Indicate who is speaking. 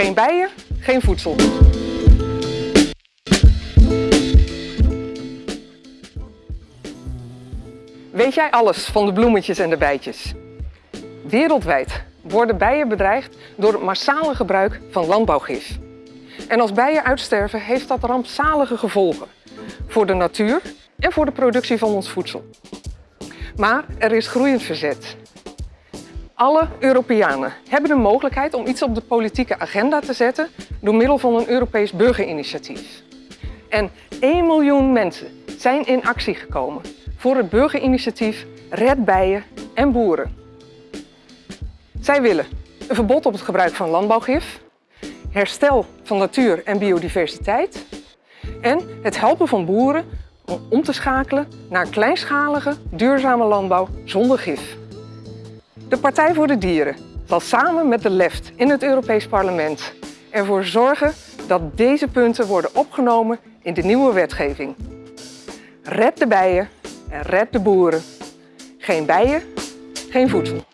Speaker 1: Geen bijen, geen voedsel. Weet jij alles van de bloemetjes en de bijtjes? Wereldwijd worden bijen bedreigd door het massale gebruik van landbouwgif. En als bijen uitsterven heeft dat rampzalige gevolgen voor de natuur en voor de productie van ons voedsel. Maar er is groeiend verzet. Alle Europeanen hebben de mogelijkheid om iets op de politieke agenda te zetten door middel van een Europees burgerinitiatief. En 1 miljoen mensen zijn in actie gekomen voor het burgerinitiatief Red Bijen en Boeren. Zij willen een verbod op het gebruik van landbouwgif, herstel van natuur en biodiversiteit en het helpen van boeren om om te schakelen naar kleinschalige, duurzame landbouw zonder gif. De Partij voor de Dieren zal samen met de LEFT in het Europees Parlement ervoor zorgen dat deze punten worden opgenomen in de nieuwe wetgeving. Red de bijen en red de boeren. Geen bijen, geen voedsel.